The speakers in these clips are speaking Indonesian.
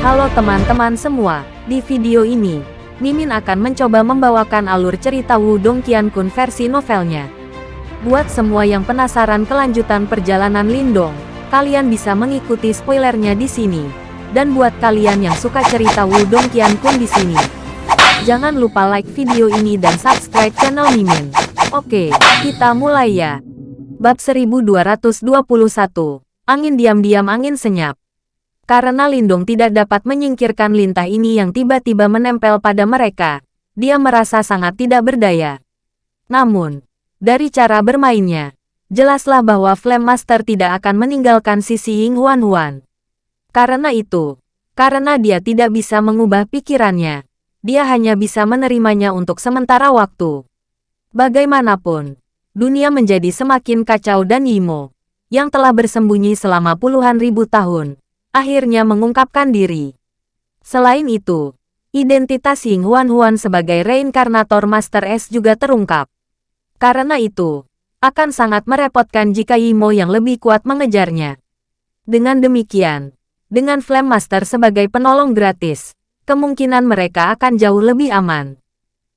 Halo teman-teman semua, di video ini, Mimin akan mencoba membawakan alur cerita Wudong Qiankun versi novelnya. Buat semua yang penasaran kelanjutan perjalanan Lindong, kalian bisa mengikuti spoilernya di sini. Dan buat kalian yang suka cerita Wudong Qiankun di sini, jangan lupa like video ini dan subscribe channel Mimin. Oke, kita mulai ya. Bab 1221, Angin Diam-Diam Angin Senyap karena Lindung tidak dapat menyingkirkan lintah ini yang tiba-tiba menempel pada mereka, dia merasa sangat tidak berdaya. Namun, dari cara bermainnya, jelaslah bahwa Flame Master tidak akan meninggalkan sisi Ying Huan Huan. Karena itu, karena dia tidak bisa mengubah pikirannya, dia hanya bisa menerimanya untuk sementara waktu. Bagaimanapun, dunia menjadi semakin kacau dan Yimo, yang telah bersembunyi selama puluhan ribu tahun, akhirnya mengungkapkan diri. Selain itu, identitas Ying Huan Huan sebagai reinkarnator Master S juga terungkap. Karena itu, akan sangat merepotkan jika Yimo yang lebih kuat mengejarnya. Dengan demikian, dengan Flame Master sebagai penolong gratis, kemungkinan mereka akan jauh lebih aman.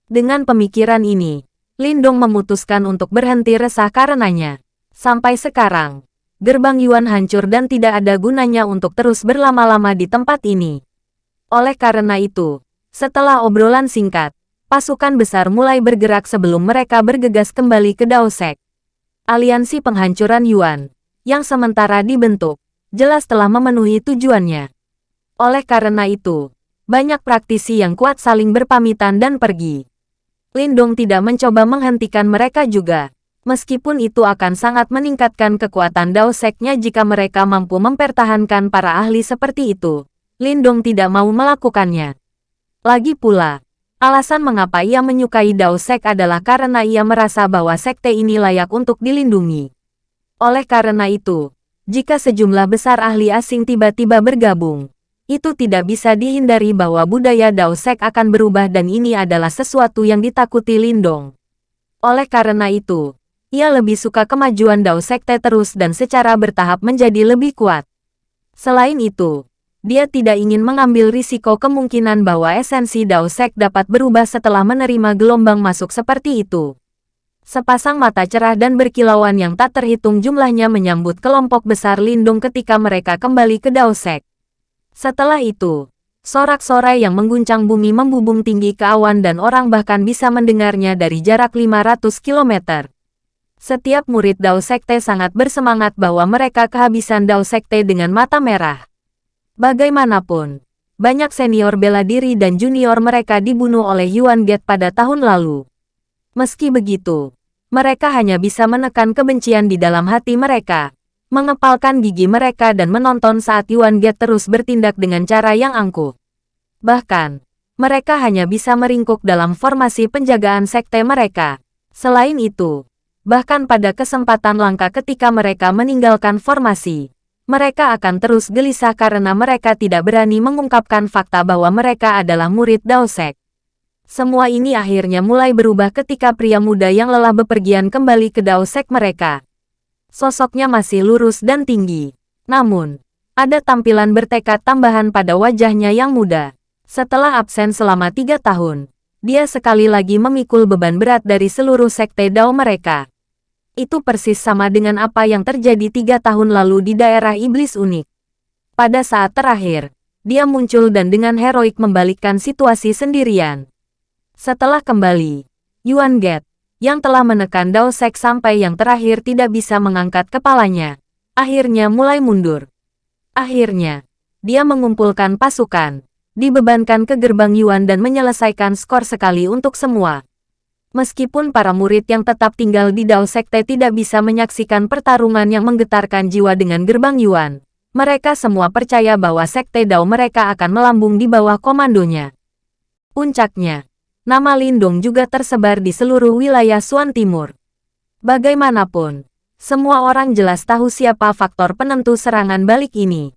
Dengan pemikiran ini, Lindong memutuskan untuk berhenti resah karenanya. Sampai sekarang, gerbang Yuan hancur dan tidak ada gunanya untuk terus berlama-lama di tempat ini. Oleh karena itu, setelah obrolan singkat, pasukan besar mulai bergerak sebelum mereka bergegas kembali ke Daosek. Aliansi penghancuran Yuan, yang sementara dibentuk, jelas telah memenuhi tujuannya. Oleh karena itu, banyak praktisi yang kuat saling berpamitan dan pergi. Lindong tidak mencoba menghentikan mereka juga. Meskipun itu akan sangat meningkatkan kekuatan Dao Seknya jika mereka mampu mempertahankan para ahli seperti itu, Lindong tidak mau melakukannya. Lagi pula, alasan mengapa ia menyukai Dao Sek adalah karena ia merasa bahwa sekte ini layak untuk dilindungi. Oleh karena itu, jika sejumlah besar ahli asing tiba-tiba bergabung, itu tidak bisa dihindari bahwa budaya Dao Sek akan berubah dan ini adalah sesuatu yang ditakuti Lindong. Oleh karena itu, ia lebih suka kemajuan Dao Sekte terus dan secara bertahap menjadi lebih kuat. Selain itu, dia tidak ingin mengambil risiko kemungkinan bahwa esensi Dao Sek dapat berubah setelah menerima gelombang masuk seperti itu. Sepasang mata cerah dan berkilauan yang tak terhitung jumlahnya menyambut kelompok besar lindung ketika mereka kembali ke Dao Sek. Setelah itu, sorak-sorai yang mengguncang bumi membubung tinggi ke awan dan orang bahkan bisa mendengarnya dari jarak 500 kilometer. Setiap murid Dao Sekte sangat bersemangat bahwa mereka kehabisan Dao Sekte dengan mata merah. Bagaimanapun, banyak senior bela diri dan junior mereka dibunuh oleh Yuan Get pada tahun lalu. Meski begitu, mereka hanya bisa menekan kebencian di dalam hati mereka, mengepalkan gigi mereka dan menonton saat Yuan Get terus bertindak dengan cara yang angkuh. Bahkan, mereka hanya bisa meringkuk dalam formasi penjagaan sekte mereka. Selain itu, Bahkan pada kesempatan langka ketika mereka meninggalkan formasi, mereka akan terus gelisah karena mereka tidak berani mengungkapkan fakta bahwa mereka adalah murid Daosek. Semua ini akhirnya mulai berubah ketika pria muda yang lelah bepergian kembali ke Daosek mereka. Sosoknya masih lurus dan tinggi. Namun, ada tampilan bertekad tambahan pada wajahnya yang muda. Setelah absen selama tiga tahun, dia sekali lagi memikul beban berat dari seluruh sekte Dao mereka. Itu persis sama dengan apa yang terjadi tiga tahun lalu di daerah iblis unik. Pada saat terakhir, dia muncul dan dengan heroik membalikkan situasi sendirian. Setelah kembali, Yuan Get, yang telah menekan Dao Sek sampai yang terakhir tidak bisa mengangkat kepalanya, akhirnya mulai mundur. Akhirnya, dia mengumpulkan pasukan, dibebankan ke gerbang Yuan dan menyelesaikan skor sekali untuk semua. Meskipun para murid yang tetap tinggal di Dao Sekte tidak bisa menyaksikan pertarungan yang menggetarkan jiwa dengan gerbang Yuan, mereka semua percaya bahwa Sekte Dao mereka akan melambung di bawah komandonya. Puncaknya, nama Lindung juga tersebar di seluruh wilayah Suan Timur. Bagaimanapun, semua orang jelas tahu siapa faktor penentu serangan balik ini.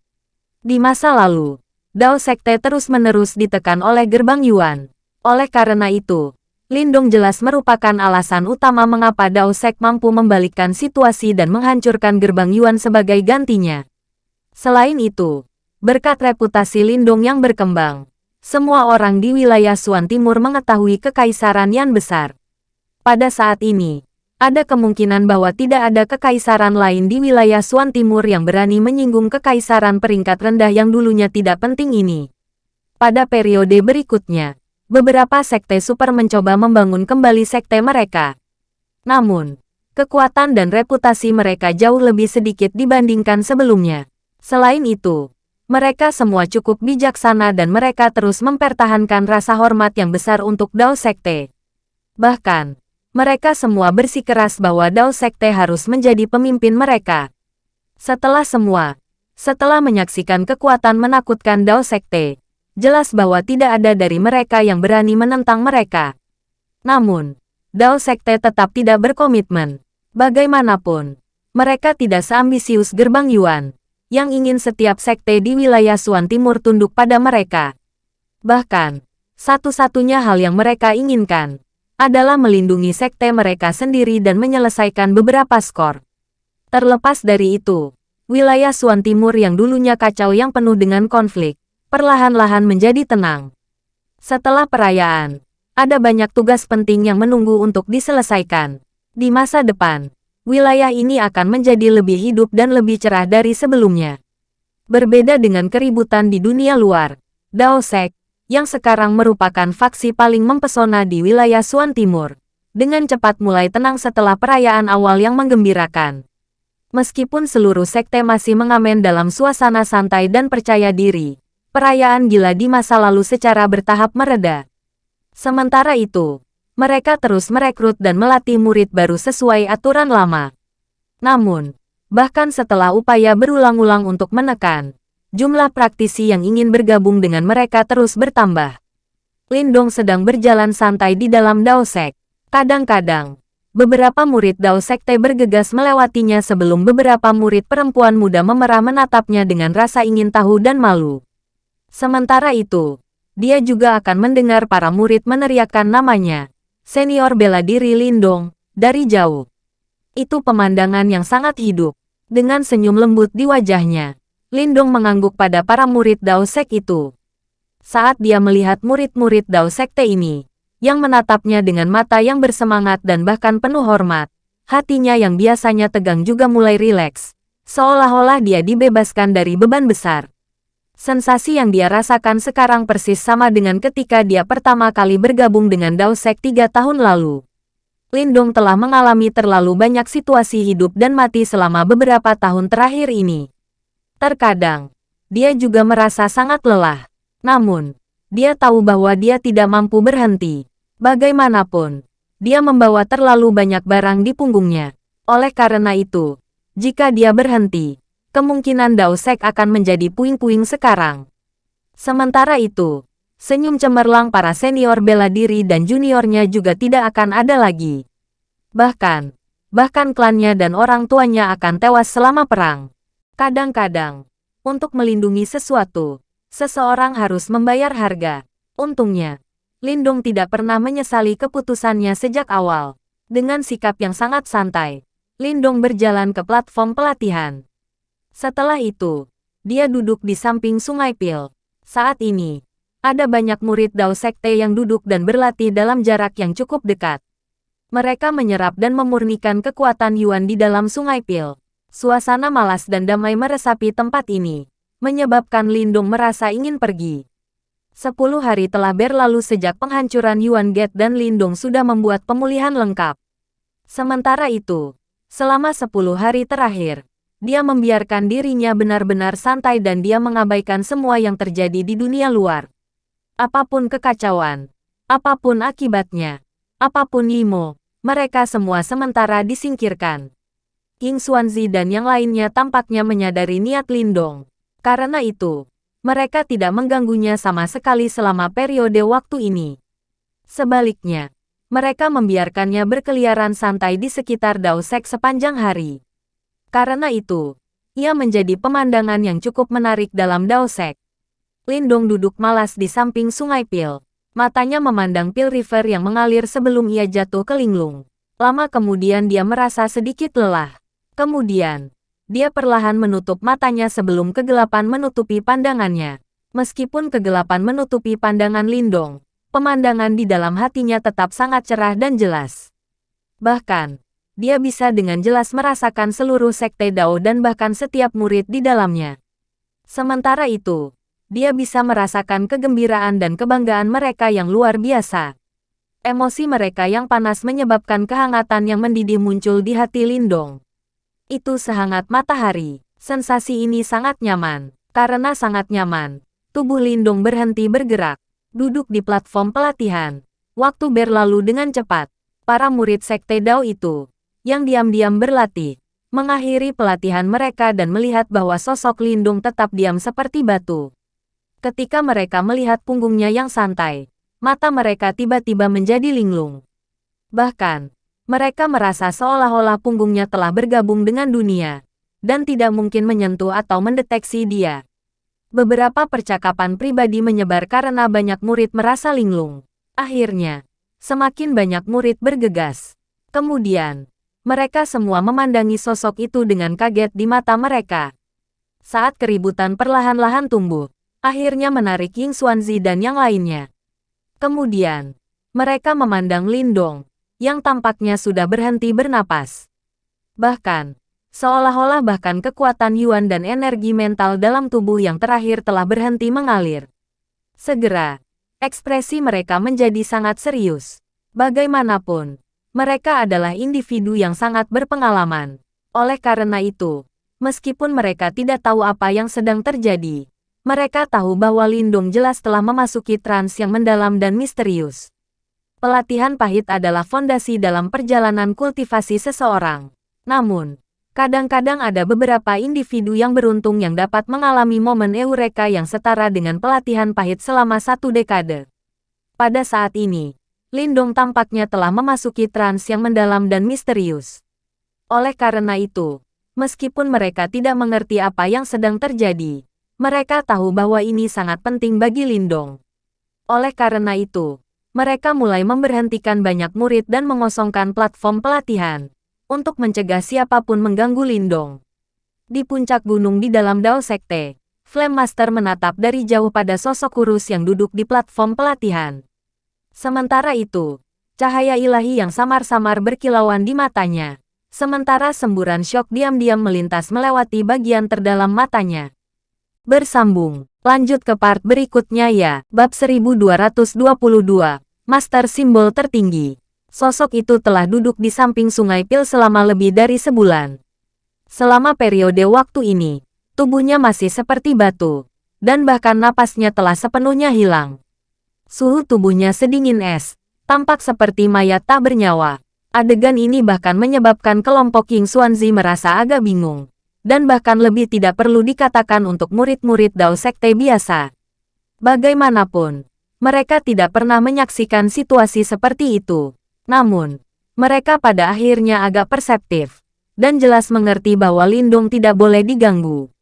Di masa lalu, Dao Sekte terus-menerus ditekan oleh gerbang Yuan. Oleh karena itu, Lindong jelas merupakan alasan utama mengapa Dao Sek mampu membalikkan situasi dan menghancurkan gerbang Yuan sebagai gantinya. Selain itu, berkat reputasi Lindong yang berkembang, semua orang di wilayah Suan Timur mengetahui kekaisaran yang besar. Pada saat ini, ada kemungkinan bahwa tidak ada kekaisaran lain di wilayah Suan Timur yang berani menyinggung kekaisaran peringkat rendah yang dulunya tidak penting ini. Pada periode berikutnya, beberapa sekte super mencoba membangun kembali sekte mereka. Namun, kekuatan dan reputasi mereka jauh lebih sedikit dibandingkan sebelumnya. Selain itu, mereka semua cukup bijaksana dan mereka terus mempertahankan rasa hormat yang besar untuk Dao Sekte. Bahkan, mereka semua bersikeras bahwa Dao Sekte harus menjadi pemimpin mereka. Setelah semua, setelah menyaksikan kekuatan menakutkan Dao Sekte, jelas bahwa tidak ada dari mereka yang berani menentang mereka. Namun, Dao Sekte tetap tidak berkomitmen. Bagaimanapun, mereka tidak seambisius gerbang Yuan, yang ingin setiap sekte di wilayah Suan Timur tunduk pada mereka. Bahkan, satu-satunya hal yang mereka inginkan, adalah melindungi sekte mereka sendiri dan menyelesaikan beberapa skor. Terlepas dari itu, wilayah Suan Timur yang dulunya kacau yang penuh dengan konflik, perlahan-lahan menjadi tenang. Setelah perayaan, ada banyak tugas penting yang menunggu untuk diselesaikan. Di masa depan, wilayah ini akan menjadi lebih hidup dan lebih cerah dari sebelumnya. Berbeda dengan keributan di dunia luar, Dao Sek, yang sekarang merupakan faksi paling mempesona di wilayah Suan Timur, dengan cepat mulai tenang setelah perayaan awal yang menggembirakan. Meskipun seluruh sekte masih mengamen dalam suasana santai dan percaya diri, perayaan gila di masa lalu secara bertahap mereda. Sementara itu, mereka terus merekrut dan melatih murid baru sesuai aturan lama. Namun, bahkan setelah upaya berulang-ulang untuk menekan, jumlah praktisi yang ingin bergabung dengan mereka terus bertambah. Lindong sedang berjalan santai di dalam Dao Sek. Kadang-kadang, beberapa murid Dao Sekte bergegas melewatinya sebelum beberapa murid perempuan muda memerah menatapnya dengan rasa ingin tahu dan malu. Sementara itu, dia juga akan mendengar para murid meneriakkan namanya. Senior bela diri Lindong, dari jauh. Itu pemandangan yang sangat hidup, dengan senyum lembut di wajahnya. Lindong mengangguk pada para murid Dao Sek itu. Saat dia melihat murid-murid Dao Sekte ini, yang menatapnya dengan mata yang bersemangat dan bahkan penuh hormat, hatinya yang biasanya tegang juga mulai rileks, seolah-olah dia dibebaskan dari beban besar. Sensasi yang dia rasakan sekarang persis sama dengan ketika dia pertama kali bergabung dengan Dao Sek tiga tahun lalu. Lindong telah mengalami terlalu banyak situasi hidup dan mati selama beberapa tahun terakhir ini. Terkadang, dia juga merasa sangat lelah. Namun, dia tahu bahwa dia tidak mampu berhenti. Bagaimanapun, dia membawa terlalu banyak barang di punggungnya. Oleh karena itu, jika dia berhenti, kemungkinan Dao Sek akan menjadi puing-puing sekarang. Sementara itu, senyum cemerlang para senior bela diri dan juniornya juga tidak akan ada lagi. Bahkan, bahkan klannya dan orang tuanya akan tewas selama perang. Kadang-kadang, untuk melindungi sesuatu, seseorang harus membayar harga. Untungnya, Lindung tidak pernah menyesali keputusannya sejak awal. Dengan sikap yang sangat santai, Lindung berjalan ke platform pelatihan. Setelah itu, dia duduk di samping Sungai Pil. Saat ini, ada banyak murid Dao Sekte yang duduk dan berlatih dalam jarak yang cukup dekat. Mereka menyerap dan memurnikan kekuatan Yuan di dalam Sungai Pil. Suasana malas dan damai meresapi tempat ini, menyebabkan Lindung merasa ingin pergi. Sepuluh hari telah berlalu sejak penghancuran Yuan Gate dan Lindung sudah membuat pemulihan lengkap. Sementara itu, selama sepuluh hari terakhir, dia membiarkan dirinya benar-benar santai dan dia mengabaikan semua yang terjadi di dunia luar. Apa pun kekacauan, apa pun akibatnya, apa pun Yimo, mereka semua sementara disingkirkan. King Xuanzi dan yang lainnya tampaknya menyadari niat Lindong. Karena itu, mereka tidak mengganggunya sama sekali selama periode waktu ini. Sebaliknya, mereka membiarkannya berkeliaran santai di sekitar Dao Sek sepanjang hari. Karena itu, ia menjadi pemandangan yang cukup menarik dalam Dao Sek. Lindong duduk malas di samping sungai Pil. Matanya memandang Pil River yang mengalir sebelum ia jatuh ke linglung. Lama kemudian dia merasa sedikit lelah. Kemudian, dia perlahan menutup matanya sebelum kegelapan menutupi pandangannya. Meskipun kegelapan menutupi pandangan Lindong, pemandangan di dalam hatinya tetap sangat cerah dan jelas. Bahkan, dia bisa dengan jelas merasakan seluruh sekte Dao dan bahkan setiap murid di dalamnya. Sementara itu, dia bisa merasakan kegembiraan dan kebanggaan mereka yang luar biasa. Emosi mereka yang panas menyebabkan kehangatan yang mendidih muncul di hati Lindong. Itu sehangat matahari. Sensasi ini sangat nyaman. Karena sangat nyaman, tubuh Lindung berhenti bergerak. Duduk di platform pelatihan. Waktu berlalu dengan cepat. Para murid Sekte Dao itu, yang diam-diam berlatih, mengakhiri pelatihan mereka dan melihat bahwa sosok Lindung tetap diam seperti batu. Ketika mereka melihat punggungnya yang santai, mata mereka tiba-tiba menjadi linglung. Bahkan, mereka merasa seolah-olah punggungnya telah bergabung dengan dunia, dan tidak mungkin menyentuh atau mendeteksi dia. Beberapa percakapan pribadi menyebar karena banyak murid merasa linglung. Akhirnya, semakin banyak murid bergegas. Kemudian, mereka semua memandangi sosok itu dengan kaget di mata mereka. Saat keributan perlahan-lahan tumbuh, akhirnya menarik Ying Xuanzi dan yang lainnya. Kemudian, mereka memandang Lindong, yang tampaknya sudah berhenti bernapas. Bahkan, Seolah-olah bahkan kekuatan Yuan dan energi mental dalam tubuh yang terakhir telah berhenti mengalir. Segera, ekspresi mereka menjadi sangat serius. Bagaimanapun, mereka adalah individu yang sangat berpengalaman. Oleh karena itu, meskipun mereka tidak tahu apa yang sedang terjadi, mereka tahu bahwa Lindung jelas telah memasuki trans yang mendalam dan misterius. Pelatihan pahit adalah fondasi dalam perjalanan kultivasi seseorang. Namun, Kadang-kadang ada beberapa individu yang beruntung yang dapat mengalami momen eureka yang setara dengan pelatihan pahit selama satu dekade. Pada saat ini, Lindong tampaknya telah memasuki trans yang mendalam dan misterius. Oleh karena itu, meskipun mereka tidak mengerti apa yang sedang terjadi, mereka tahu bahwa ini sangat penting bagi Lindong. Oleh karena itu, mereka mulai memberhentikan banyak murid dan mengosongkan platform pelatihan untuk mencegah siapa pun mengganggu Lindong. Di puncak gunung di dalam Dao Sekte, Flame Master menatap dari jauh pada sosok kurus yang duduk di platform pelatihan. Sementara itu, cahaya ilahi yang samar-samar berkilauan di matanya. Sementara semburan syok diam-diam melintas melewati bagian terdalam matanya. Bersambung, lanjut ke part berikutnya ya, bab 1222, Master Simbol Tertinggi. Sosok itu telah duduk di samping sungai Pil selama lebih dari sebulan. Selama periode waktu ini, tubuhnya masih seperti batu, dan bahkan napasnya telah sepenuhnya hilang. Suhu tubuhnya sedingin es, tampak seperti mayat tak bernyawa. Adegan ini bahkan menyebabkan kelompok King Xuanzi merasa agak bingung, dan bahkan lebih tidak perlu dikatakan untuk murid-murid Dao Sekte biasa. Bagaimanapun, mereka tidak pernah menyaksikan situasi seperti itu. Namun, mereka pada akhirnya agak perseptif dan jelas mengerti bahwa Lindung tidak boleh diganggu.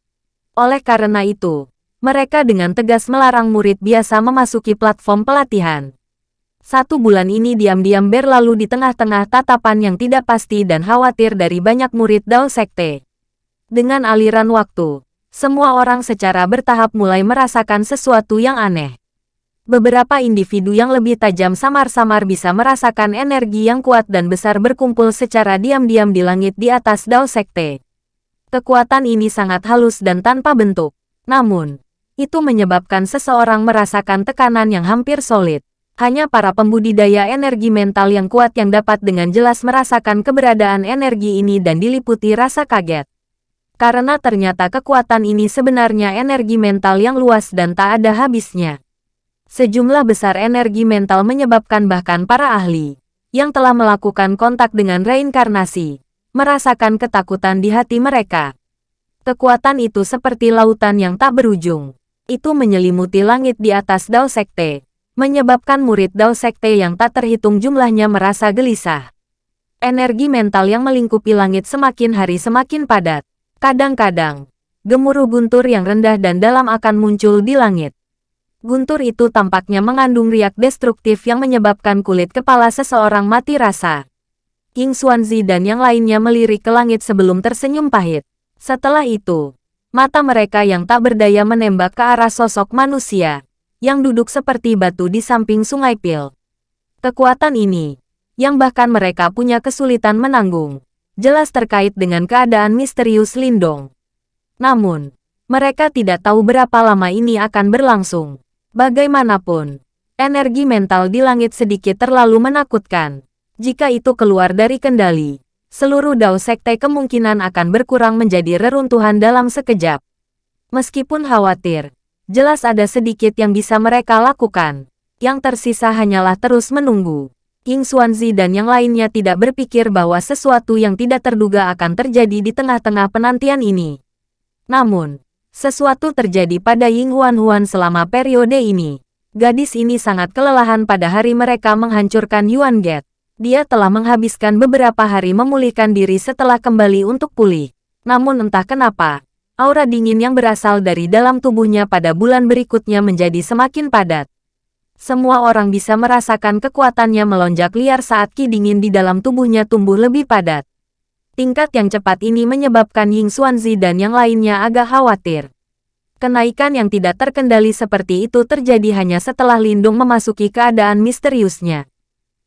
Oleh karena itu, mereka dengan tegas melarang murid biasa memasuki platform pelatihan. Satu bulan ini diam-diam berlalu di tengah-tengah tatapan yang tidak pasti dan khawatir dari banyak murid Dao Sekte. Dengan aliran waktu, semua orang secara bertahap mulai merasakan sesuatu yang aneh. Beberapa individu yang lebih tajam samar-samar bisa merasakan energi yang kuat dan besar berkumpul secara diam-diam di langit di atas Dao Sekte. Kekuatan ini sangat halus dan tanpa bentuk. Namun, itu menyebabkan seseorang merasakan tekanan yang hampir solid. Hanya para pembudidaya energi mental yang kuat yang dapat dengan jelas merasakan keberadaan energi ini dan diliputi rasa kaget. Karena ternyata kekuatan ini sebenarnya energi mental yang luas dan tak ada habisnya. Sejumlah besar energi mental menyebabkan bahkan para ahli yang telah melakukan kontak dengan reinkarnasi merasakan ketakutan di hati mereka. Kekuatan itu seperti lautan yang tak berujung. Itu menyelimuti langit di atas Dao Sekte, menyebabkan murid Dao Sekte yang tak terhitung jumlahnya merasa gelisah. Energi mental yang melingkupi langit semakin hari semakin padat. Kadang-kadang, gemuruh guntur yang rendah dan dalam akan muncul di langit. Guntur itu tampaknya mengandung riak destruktif yang menyebabkan kulit kepala seseorang mati rasa. King Xuanzi dan yang lainnya melirik ke langit sebelum tersenyum pahit. Setelah itu, mata mereka yang tak berdaya menembak ke arah sosok manusia, yang duduk seperti batu di samping sungai Pil. Kekuatan ini, yang bahkan mereka punya kesulitan menanggung, jelas terkait dengan keadaan misterius Lindong. Namun, mereka tidak tahu berapa lama ini akan berlangsung. Bagaimanapun, energi mental di langit sedikit terlalu menakutkan. Jika itu keluar dari kendali, seluruh Dao Sekte kemungkinan akan berkurang menjadi reruntuhan dalam sekejap. Meskipun khawatir, jelas ada sedikit yang bisa mereka lakukan. Yang tersisa hanyalah terus menunggu. Ying Xuanzi dan yang lainnya tidak berpikir bahwa sesuatu yang tidak terduga akan terjadi di tengah-tengah penantian ini. Namun, sesuatu terjadi pada Ying Huan Huan selama periode ini. Gadis ini sangat kelelahan pada hari mereka menghancurkan Yuan Gate. Dia telah menghabiskan beberapa hari memulihkan diri setelah kembali untuk pulih. Namun entah kenapa, aura dingin yang berasal dari dalam tubuhnya pada bulan berikutnya menjadi semakin padat. Semua orang bisa merasakan kekuatannya melonjak liar saat ki dingin di dalam tubuhnya tumbuh lebih padat. Tingkat yang cepat ini menyebabkan Ying Xuanzi dan yang lainnya agak khawatir. Kenaikan yang tidak terkendali seperti itu terjadi hanya setelah Lindung memasuki keadaan misteriusnya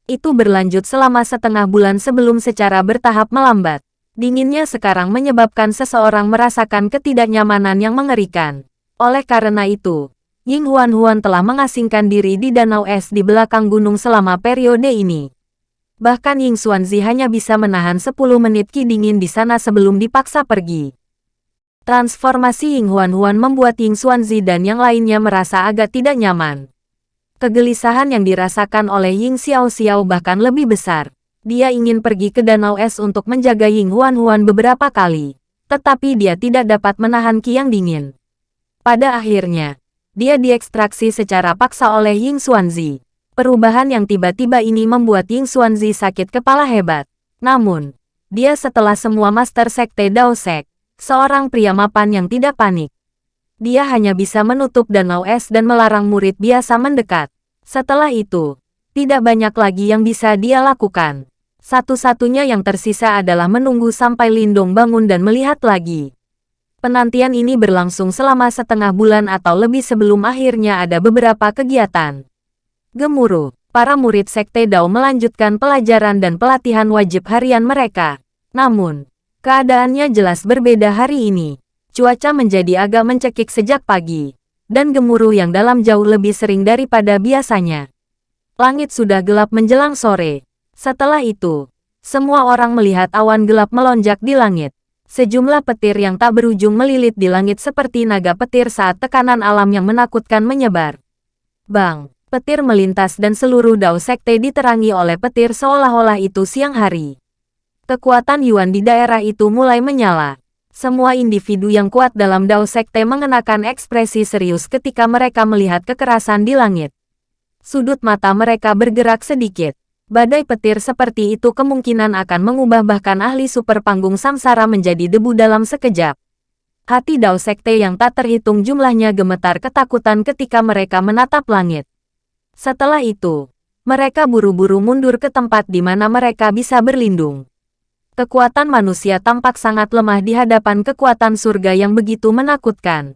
itu berlanjut selama setengah bulan sebelum secara bertahap melambat. Dinginnya sekarang menyebabkan seseorang merasakan ketidaknyamanan yang mengerikan. Oleh karena itu, Ying Huan Huan telah mengasingkan diri di danau es di belakang gunung selama periode ini. Bahkan Ying Xuanzi hanya bisa menahan 10 menit ki dingin di sana sebelum dipaksa pergi. Transformasi Ying Huan Huan membuat Ying Xuanzi dan yang lainnya merasa agak tidak nyaman. Kegelisahan yang dirasakan oleh Ying Xiao Xiao bahkan lebih besar. Dia ingin pergi ke Danau Es untuk menjaga Ying Huan Huan beberapa kali. Tetapi dia tidak dapat menahan Qi yang dingin. Pada akhirnya, dia diekstraksi secara paksa oleh Ying Xuanzi. Perubahan yang tiba-tiba ini membuat Ying Xuanzi sakit kepala hebat. Namun, dia setelah semua Master Sekte Dao Sek, seorang pria mapan yang tidak panik dia hanya bisa menutup danau es dan melarang murid biasa mendekat. Setelah itu, tidak banyak lagi yang bisa dia lakukan. Satu-satunya yang tersisa adalah menunggu sampai Lindong bangun dan melihat lagi. Penantian ini berlangsung selama setengah bulan atau lebih sebelum akhirnya ada beberapa kegiatan. Gemuruh, para murid Sekte Dao melanjutkan pelajaran dan pelatihan wajib harian mereka. Namun, keadaannya jelas berbeda hari ini cuaca menjadi agak mencekik sejak pagi, dan gemuruh yang dalam jauh lebih sering daripada biasanya. Langit sudah gelap menjelang sore. Setelah itu, semua orang melihat awan gelap melonjak di langit. Sejumlah petir yang tak berujung melilit di langit seperti naga petir saat tekanan alam yang menakutkan menyebar. Bang, petir melintas dan seluruh dao sekte diterangi oleh petir seolah-olah itu siang hari. Kekuatan Yuan di daerah itu mulai menyala. Semua individu yang kuat dalam Dao Sekte mengenakan ekspresi serius ketika mereka melihat kekerasan di langit. Sudut mata mereka bergerak sedikit. Badai petir seperti itu kemungkinan akan mengubah bahkan ahli super panggung samsara menjadi debu dalam sekejap. Hati Dao Sekte yang tak terhitung jumlahnya gemetar ketakutan ketika mereka menatap langit. Setelah itu, mereka buru-buru mundur ke tempat di mana mereka bisa berlindung. Kekuatan manusia tampak sangat lemah di hadapan kekuatan surga yang begitu menakutkan.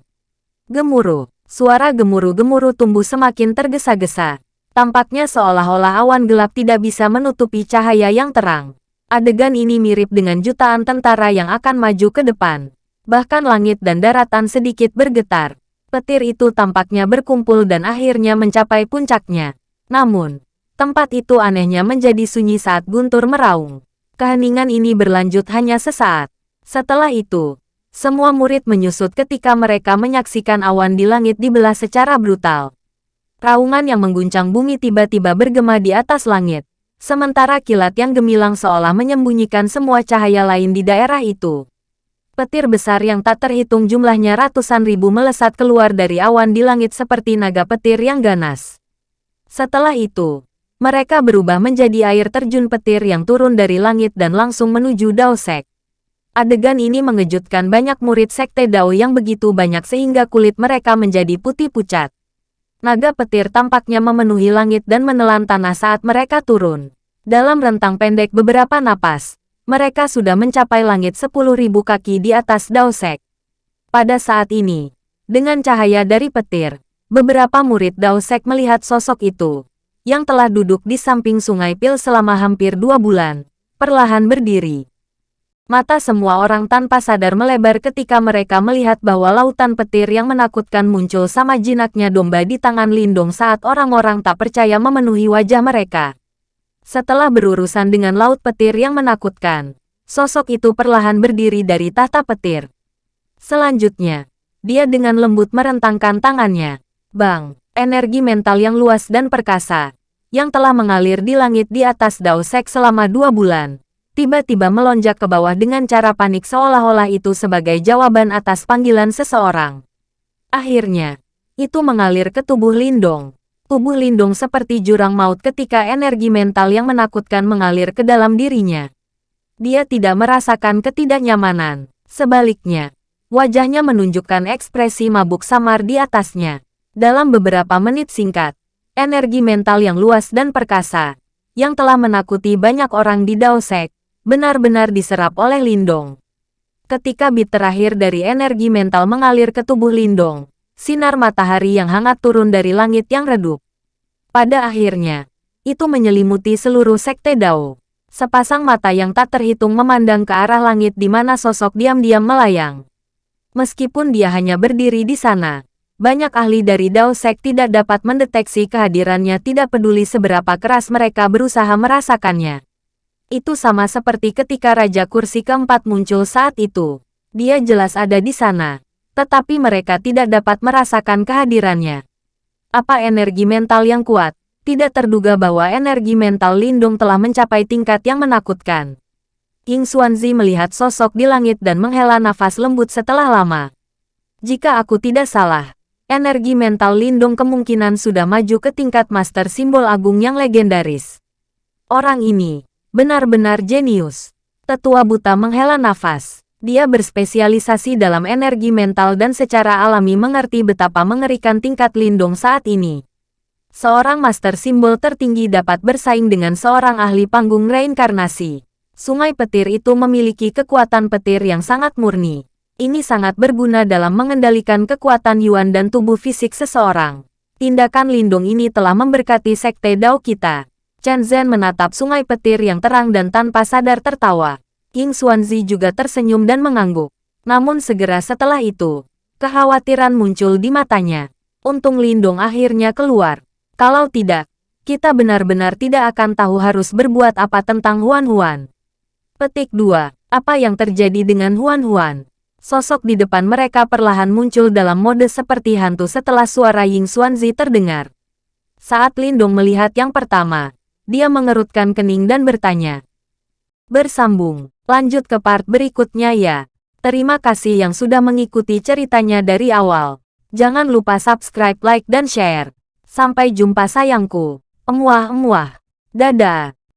Gemuruh, suara gemuruh-gemuruh tumbuh semakin tergesa-gesa. Tampaknya seolah-olah awan gelap tidak bisa menutupi cahaya yang terang. Adegan ini mirip dengan jutaan tentara yang akan maju ke depan. Bahkan langit dan daratan sedikit bergetar. Petir itu tampaknya berkumpul dan akhirnya mencapai puncaknya. Namun, tempat itu anehnya menjadi sunyi saat guntur meraung. Keheningan ini berlanjut hanya sesaat. Setelah itu, semua murid menyusut ketika mereka menyaksikan awan di langit dibelah secara brutal. Raungan yang mengguncang bumi tiba-tiba bergema di atas langit, sementara kilat yang gemilang seolah menyembunyikan semua cahaya lain di daerah itu. Petir besar yang tak terhitung jumlahnya ratusan ribu melesat keluar dari awan di langit seperti naga petir yang ganas. Setelah itu, mereka berubah menjadi air terjun petir yang turun dari langit dan langsung menuju Dao Sek. Adegan ini mengejutkan banyak murid Sekte Dao yang begitu banyak sehingga kulit mereka menjadi putih pucat. Naga petir tampaknya memenuhi langit dan menelan tanah saat mereka turun. Dalam rentang pendek beberapa napas, Mereka sudah mencapai langit 10.000 kaki di atas Daosek. Pada saat ini, dengan cahaya dari petir, beberapa murid Daosek melihat sosok itu, yang telah duduk di samping sungai Pil selama hampir dua bulan, perlahan berdiri. Mata semua orang tanpa sadar melebar ketika mereka melihat bahwa lautan petir yang menakutkan muncul sama jinaknya domba di tangan Lindung saat orang-orang tak percaya memenuhi wajah mereka. Setelah berurusan dengan laut petir yang menakutkan, sosok itu perlahan berdiri dari tahta petir. Selanjutnya, dia dengan lembut merentangkan tangannya. Bang, energi mental yang luas dan perkasa, yang telah mengalir di langit di atas Daosek selama dua bulan, tiba-tiba melonjak ke bawah dengan cara panik seolah-olah itu sebagai jawaban atas panggilan seseorang. Akhirnya, itu mengalir ke tubuh Lindong. Tubuh Lindong seperti jurang maut ketika energi mental yang menakutkan mengalir ke dalam dirinya. Dia tidak merasakan ketidaknyamanan. Sebaliknya, wajahnya menunjukkan ekspresi mabuk samar di atasnya. Dalam beberapa menit singkat, energi mental yang luas dan perkasa, yang telah menakuti banyak orang di Daosek, benar-benar diserap oleh Lindong. Ketika bit terakhir dari energi mental mengalir ke tubuh Lindong, sinar matahari yang hangat turun dari langit yang redup. Pada akhirnya, itu menyelimuti seluruh sekte Dao. Sepasang mata yang tak terhitung memandang ke arah langit di mana sosok diam-diam melayang. Meskipun dia hanya berdiri di sana, banyak ahli dari Dao Sek tidak dapat mendeteksi kehadirannya tidak peduli seberapa keras mereka berusaha merasakannya. Itu sama seperti ketika Raja Kursi keempat muncul saat itu. Dia jelas ada di sana, tetapi mereka tidak dapat merasakan kehadirannya. Apa energi mental yang kuat? Tidak terduga bahwa energi mental Lindung telah mencapai tingkat yang menakutkan. Ying Xuanzi melihat sosok di langit dan menghela nafas lembut setelah lama. Jika aku tidak salah, energi mental Lindung kemungkinan sudah maju ke tingkat master simbol agung yang legendaris. Orang ini, Benar-benar jenius. Tetua buta menghela nafas. Dia berspesialisasi dalam energi mental dan secara alami mengerti betapa mengerikan tingkat lindung saat ini. Seorang master simbol tertinggi dapat bersaing dengan seorang ahli panggung reinkarnasi. Sungai petir itu memiliki kekuatan petir yang sangat murni. Ini sangat berguna dalam mengendalikan kekuatan Yuan dan tubuh fisik seseorang. Tindakan lindung ini telah memberkati sekte Dao kita. Chen Zhen menatap sungai petir yang terang dan tanpa sadar tertawa. King Xuanzi juga tersenyum dan mengangguk. Namun segera setelah itu, kekhawatiran muncul di matanya. Untung Lindong akhirnya keluar. Kalau tidak, kita benar-benar tidak akan tahu harus berbuat apa tentang Huan Huan. Petik 2. Apa yang terjadi dengan Huan Huan? Sosok di depan mereka perlahan muncul dalam mode seperti hantu setelah suara Ying Xuanzi terdengar. Saat Lindong melihat yang pertama, dia mengerutkan kening dan bertanya. Bersambung, lanjut ke part berikutnya ya. Terima kasih yang sudah mengikuti ceritanya dari awal. Jangan lupa subscribe, like, dan share. Sampai jumpa sayangku. Emuah-emuah. Dadah.